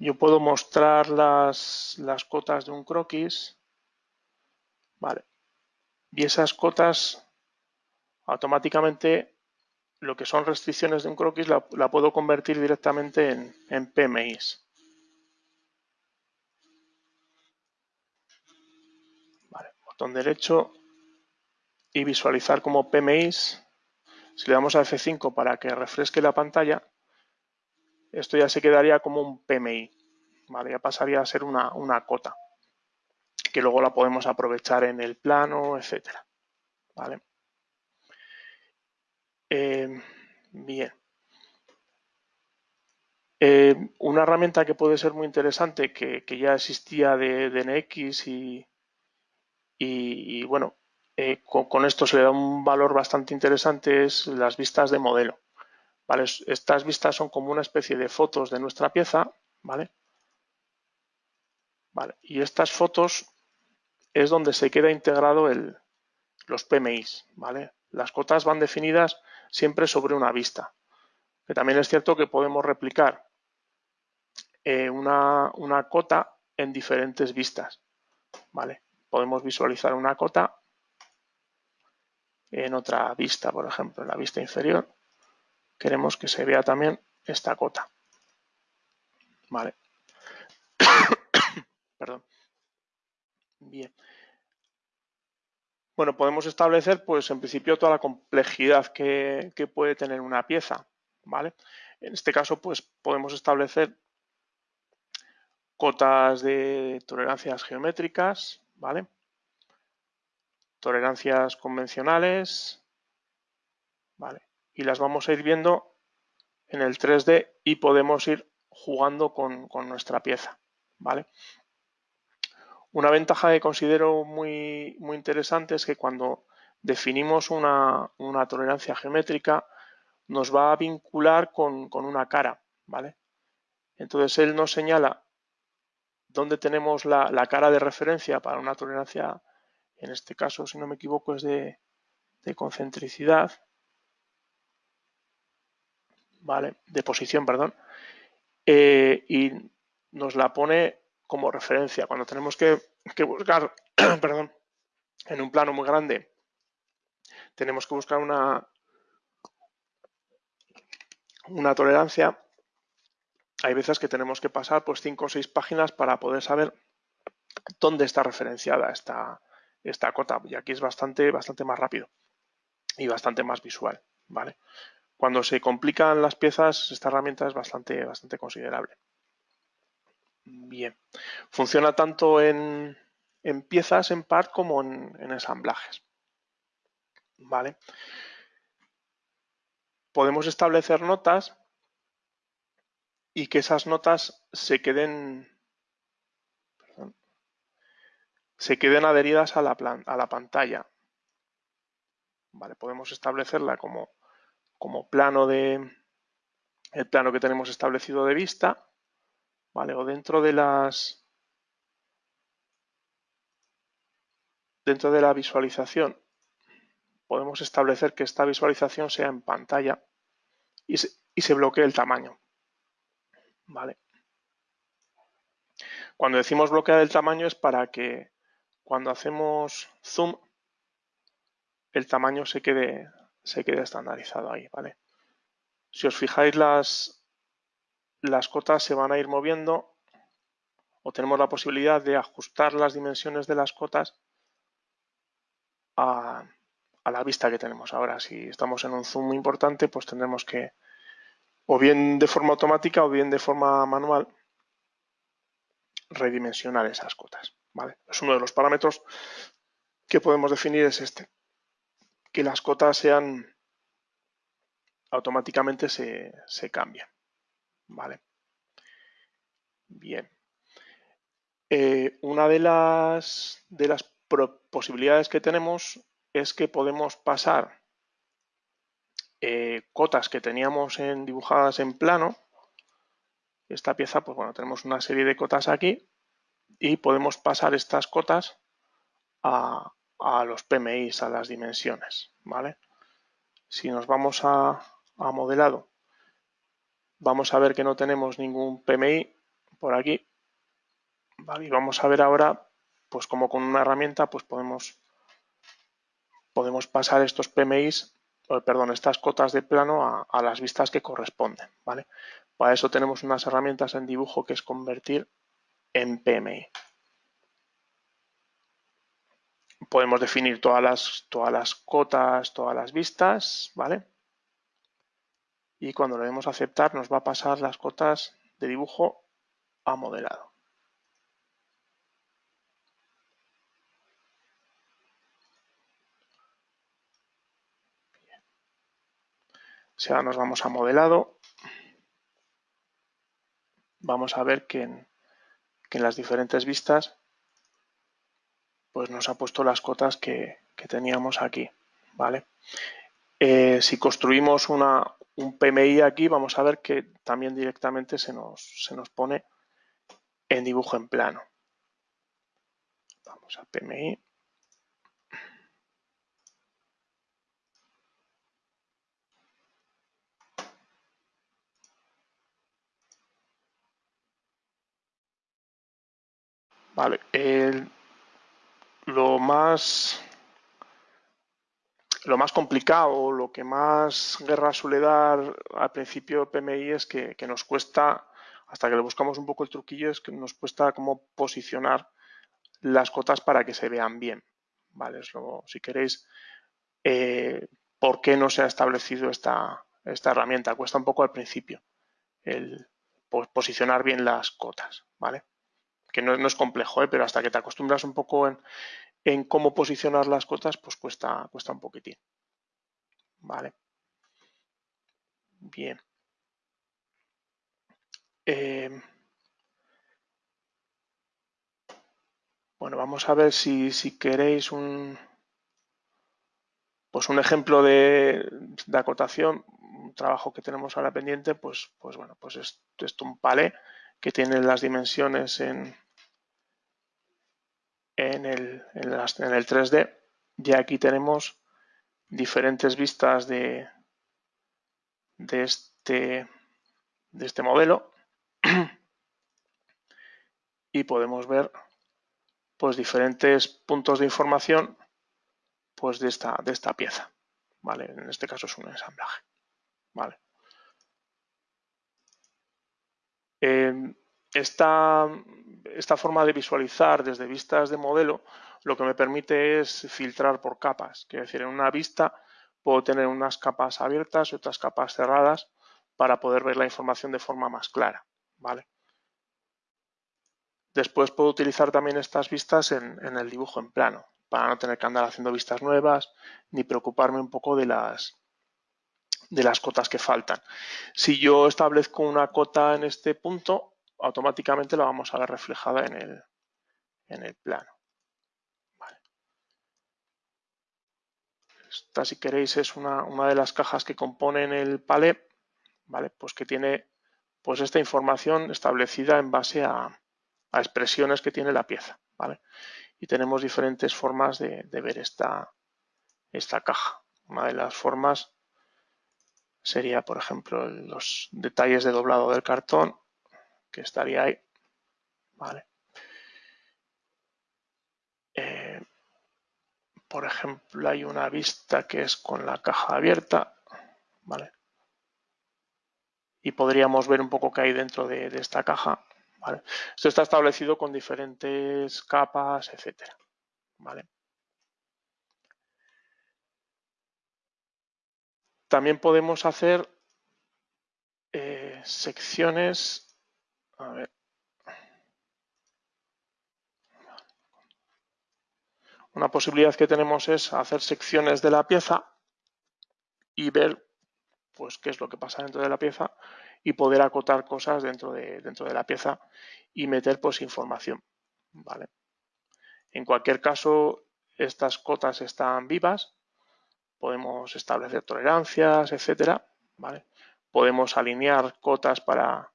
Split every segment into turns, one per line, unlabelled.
yo puedo mostrar las, las cotas de un croquis. Vale. Y esas cotas automáticamente lo que son restricciones de un croquis la, puedo convertir directamente en, en PMIs. Botón derecho y visualizar como PMIs. Si le damos a F5 para que refresque la pantalla, esto ya se quedaría como un PMI. Vale, ya pasaría a ser una, una cota, que luego la podemos aprovechar en el plano, etcétera. Vale. Eh, bien. Eh, una herramienta que puede ser muy interesante, que, ya existía de, NX y, bueno, eh, con, esto se le da un valor bastante interesante, es las vistas de modelo. Estas vistas son como una especie de fotos de nuestra pieza, ¿vale? Y estas fotos es donde se queda integrado el, los PMIs, ¿vale? Las cotas van definidas siempre sobre una vista. Que también es cierto que podemos replicar eh, una, cota en diferentes vistas. ¿vale? Podemos visualizar una cota en otra vista, por ejemplo, en la vista inferior. Queremos que se vea también esta cota. Vale. Perdón. Bien. Bueno, podemos establecer, pues en principio, toda la complejidad que, puede tener una pieza, ¿vale? En este caso, pues podemos establecer cotas de tolerancias geométricas, ¿vale? Tolerancias convencionales, ¿vale? Y las vamos a ir viendo en el 3D y podemos ir jugando con, con nuestra pieza, ¿vale? Una ventaja que considero muy, muy interesante es que cuando definimos una, tolerancia geométrica nos va a vincular con, una cara, ¿vale? Entonces él nos señala dónde tenemos la, cara de referencia para una tolerancia, en este caso, si no me equivoco, es de, concentricidad, ¿vale? De posición, perdón. Eh, y nos la pone como referencia. Cuando tenemos que, buscar, perdón, en un plano muy grande, tenemos que buscar una, una tolerancia. Hay veces que tenemos que pasar pues cinco o seis páginas para poder saber dónde está referenciada esta, esta cota. Y aquí es bastante, bastante más rápido y bastante más visual. ¿vale? Cuando se complican las piezas, esta herramienta es bastante, bastante considerable. Bien. Funciona tanto en, piezas, en part, como en, ensamblajes. ¿Vale? Podemos establecer notas y que esas notas se queden se queden adheridas a la, a la pantalla. Vale, podemos establecerla como, como plano de el plano que tenemos establecido de vista ¿vale? O dentro de las dentro de la visualización podemos establecer que esta visualización sea en pantalla y se, bloquee el tamaño. ¿Vale? Cuando decimos bloquear el tamaño es para que cuando hacemos zoom el tamaño se quede, se quede estandarizado ahí. ¿vale? Si os fijáis las, las cotas se van a ir moviendo o tenemos la posibilidad de ajustar las dimensiones de las cotas a, la vista que tenemos ahora. Si estamos en un zoom importante, pues tendremos que, o bien de forma automática o bien de forma manual, redimensionar esas cotas. ¿vale? Es uno de los parámetros que podemos definir es este, que las cotas sean automáticamente se, se cambian. Vale. Bien. Eh, una de las, de las posibilidades que tenemos es que podemos pasar eh, cotas que teníamos en, dibujadas en plano. Esta pieza, pues bueno, tenemos una serie de cotas aquí y podemos pasar estas cotas a, a los PMIs, a las dimensiones. ¿vale? Si nos vamos a, a modelado vamos a ver que no tenemos ningún PMI por aquí. Y vamos a ver ahora, pues como con una herramienta, pues podemos, podemos pasar estos PMIs, perdón, estas cotas de plano a, a las vistas que corresponden, ¿vale? Para eso tenemos unas herramientas en dibujo que es convertir en PMI. Podemos definir todas las, todas las cotas, todas las vistas, ¿vale? Y cuando le demos a aceptar nos va a pasar las cotas de dibujo a modelado. Si ahora nos vamos a modelado, vamos a ver que en, las diferentes vistas pues nos ha puesto las cotas que, teníamos aquí. ¿vale? Eh, si construimos una, un PMI aquí, vamos a ver que también directamente se nos, se nos pone en dibujo en plano. Vamos a PMI. Vale, lo más lo más complicado, lo que más guerra suele dar al principio PMI es que, nos cuesta, hasta que le buscamos un poco el truquillo, es que nos cuesta como posicionar las cotas para que se vean bien. Vale, si queréis, eh, ¿por qué no se ha establecido esta, esta herramienta? Cuesta un poco al principio el posicionar bien las cotas, ¿vale? que no, es complejo, ¿eh? pero hasta que te acostumbras un poco en, cómo posicionar las cotas, pues cuesta, cuesta un poquitín. Vale. Bien. Eh, bueno, vamos a ver si, queréis un, pues un ejemplo de, acotación, un trabajo que tenemos ahora pendiente, pues, pues bueno, pues es, es un palé que tiene las dimensiones en, en, el, en, el 3D. Ya aquí tenemos diferentes vistas de, de, este, de este modelo y podemos ver pues diferentes puntos de información pues de esta, de esta pieza. ¿vale? En este caso es un ensamblaje. ¿vale? esta, esta forma de visualizar desde vistas de modelo lo que me permite es filtrar por capas. Quiere decir, en una vista puedo tener unas capas abiertas y otras capas cerradas para poder ver la información de forma más clara. ¿vale? Después puedo utilizar también estas vistas en, en, el dibujo en plano, para no tener que andar haciendo vistas nuevas ni preocuparme un poco de las, de las cotas que faltan. Si yo establezco una cota en este punto, automáticamente la vamos a ver reflejada en el, en el plano. Esta, si queréis, es una, de las cajas que componen el palé, ¿vale? Pues que tiene pues esta información establecida en base a, expresiones que tiene la pieza, ¿vale? Y tenemos diferentes formas de, de ver esta, esta caja. Una de las formas sería, por ejemplo, los detalles de doblado del cartón, que estaría ahí. Vale. Eh, por ejemplo, hay una vista que es con la caja abierta. Vale. Y podríamos ver un poco qué hay dentro de, esta caja. Vale. Esto está establecido con diferentes capas, etcétera. Vale. También podemos hacer eh, secciones Una posibilidad que tenemos es hacer secciones de la pieza y ver pues qué es lo que pasa dentro de la pieza y poder acotar cosas dentro de, dentro de la pieza y meter pues información. ¿vale? En cualquier caso, estas cotas están vivas, podemos establecer tolerancias, etcétera, ¿vale? Podemos alinear cotas para,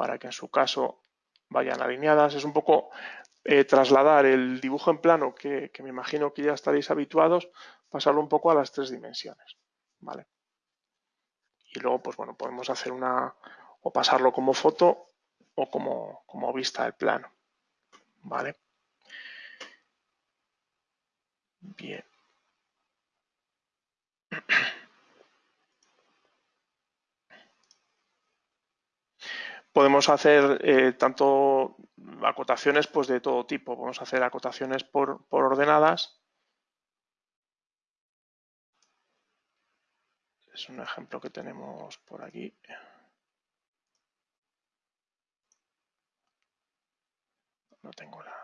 para que en su caso vayan alineadas. Es un poco eh, trasladar el dibujo en plano, que, me imagino que ya estaréis habituados, pasarlo un poco a las tres dimensiones. ¿vale? Y luego, pues bueno, podemos hacer una, o pasarlo como foto o como, como vista del plano. ¿Vale? Bien. Podemos hacer eh, tanto acotaciones pues, de todo tipo. Podemos hacer acotaciones por, por ordenadas. Es un ejemplo que tenemos por aquí. No tengo la...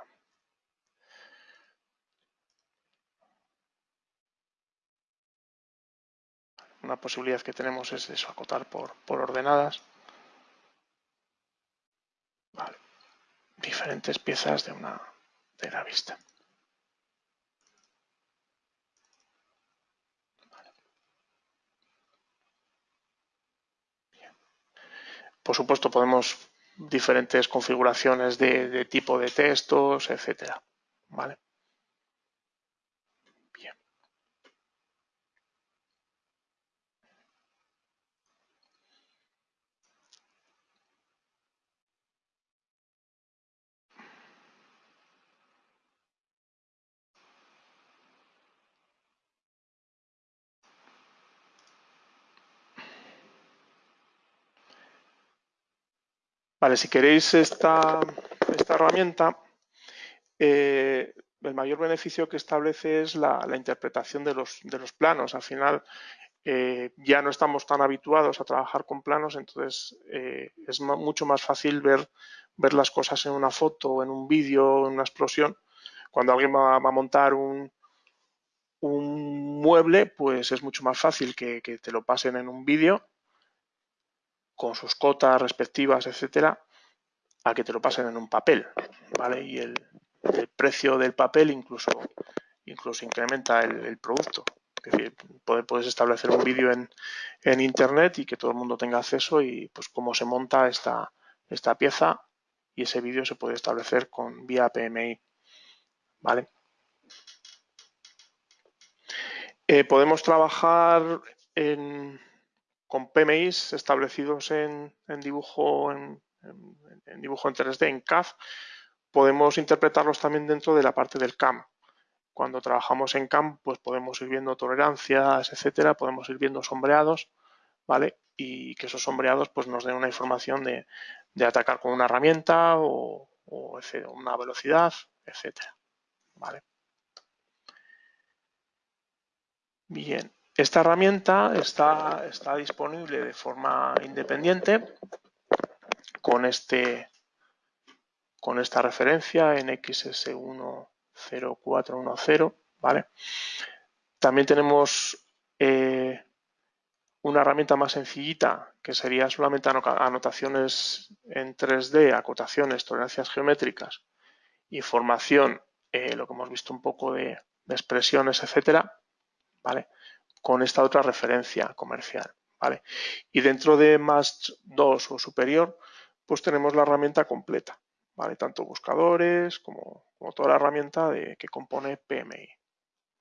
Una posibilidad que tenemos es eso, acotar por, por ordenadas. Diferentes piezas de una de la vista. Por supuesto, podemos diferentes configuraciones de, de tipo de textos, etcétera. ¿Vale? Vale, si queréis esta, esta herramienta, eh, el mayor beneficio que establece es la, interpretación de los, de los, planos. Al final eh, ya no estamos tan habituados a trabajar con planos, entonces eh, es mucho más fácil ver, ver las cosas en una foto, en un vídeo, en una explosión. Cuando alguien va, a montar un, un, mueble, pues es mucho más fácil que, que te lo pasen en un vídeo con sus cotas respectivas, etcétera, a que te lo pasen en un papel, ¿vale? Y el, precio del papel incluso, incluso incrementa el, producto. Es decir, puedes establecer un vídeo en, en, internet y que todo el mundo tenga acceso y pues cómo se monta esta, esta pieza y ese vídeo se puede establecer con vía PMI, ¿vale? Eh, podemos trabajar en, con PMIs establecidos en, dibujo en, dibujo en 3D, en CAD, podemos interpretarlos también dentro de la parte del CAM. Cuando trabajamos en CAM, pues podemos ir viendo tolerancias, etcétera, podemos ir viendo sombreados, ¿vale? Y que esos sombreados pues nos den una información de, atacar con una herramienta o, o una velocidad, etcétera, ¿vale? Bien, esta herramienta está, está disponible de forma independiente con, este, con esta referencia en XS10410, ¿vale? También tenemos eh, una herramienta más sencillita que sería solamente anotaciones en 3D, acotaciones, tolerancias geométricas, información, eh, lo que hemos visto un poco de, de expresiones, etcétera, ¿vale? Con esta otra referencia comercial. ¿vale? Y dentro de más 2 o superior, pues tenemos la herramienta completa, ¿vale? tanto buscadores como, toda la herramienta de, que compone PMI.